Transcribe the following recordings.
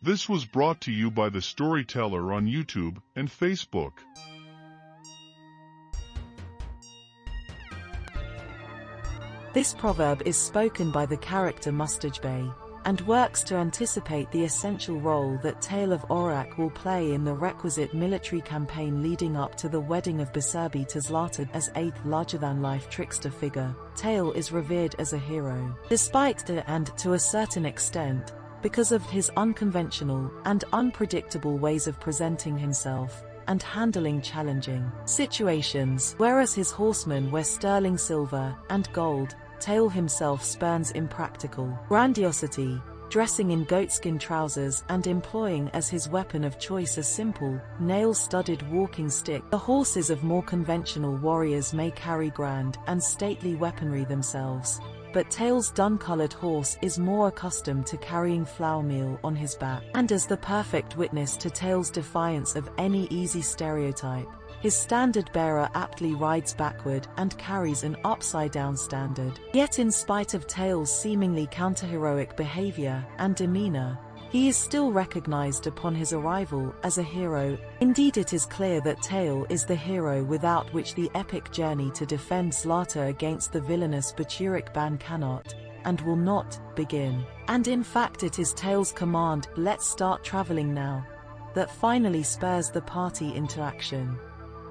This was brought to you by The Storyteller on YouTube and Facebook. This proverb is spoken by the character Mustaj Bey, and works to anticipate the essential role that Tale of Orak will play in the requisite military campaign leading up to the wedding of Biserbi to Zlata as eighth larger-than-life trickster figure. Tale is revered as a hero. Despite the and, to a certain extent, because of his unconventional and unpredictable ways of presenting himself and handling challenging situations, whereas his horsemen wear sterling silver and gold, Tale himself spurns impractical grandiosity, dressing in goatskin trousers and employing as his weapon of choice a simple, nail-studded walking stick. The horses of more conventional warriors may carry grand and stately weaponry themselves, but Tale's dun-colored horse is more accustomed to carrying flour meal on his back. And as the perfect witness to Tale's defiance of any easy stereotype, his standard bearer aptly rides backward and carries an upside-down standard. Yet in spite of Tale's seemingly counter-heroic behavior and demeanor, he is still recognized upon his arrival as a hero. Indeed it is clear that Tale is the hero without which the epic journey to defend Zlata against the villainous Baturek band cannot, and will not, begin. And in fact it is Tale's command, let's start traveling now, that finally spurs the party into action.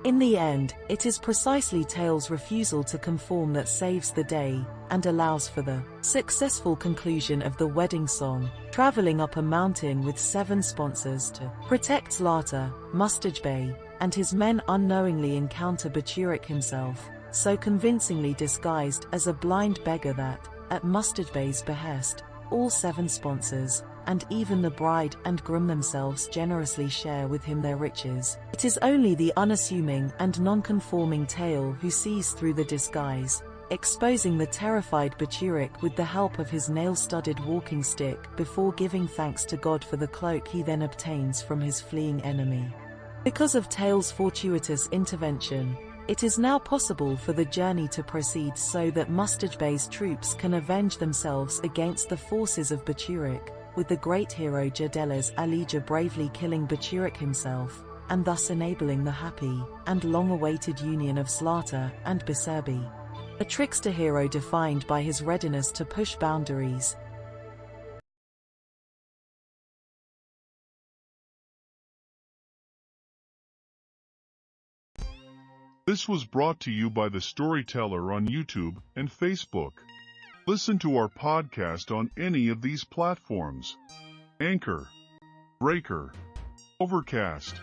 In the end, it is precisely Tale's refusal to conform that saves the day, and allows for the successful conclusion of the wedding song, traveling up a mountain with seven sponsors to protect Zlata, Mustaj Bey, and his men unknowingly encounter Baturek himself, so convincingly disguised as a blind beggar that, at Mustaj Bey's behest, all seven sponsors, and even the bride and groom themselves generously share with him their riches. It is only the unassuming and non-conforming Tale who sees through the disguise, exposing the terrified Baturek with the help of his nail-studded walking stick before giving thanks to God for the cloak he then obtains from his fleeing enemy. Because of Tale's fortuitous intervention, it is now possible for the journey to proceed so that Mustaj Bey's troops can avenge themselves against the forces of Baturek, with the great hero Jadelas Alija bravely killing Baturek himself, and thus enabling the happy and long-awaited union of Zlata and Biserbi. A trickster hero defined by his readiness to push boundaries, This was brought to you by The Storyteller on YouTube and Facebook. Listen to our podcast on any of these platforms. Anchor, Breaker, Overcast,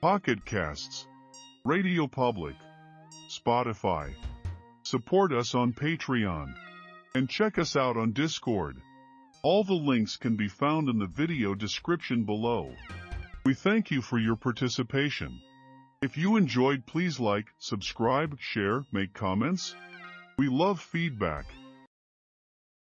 Pocket Casts, Radio Public, Spotify. Support us on Patreon. And check us out on Discord. All the links can be found in the video description below. We thank you for your participation. If you enjoyed please like, subscribe, share, make comments. We love feedback.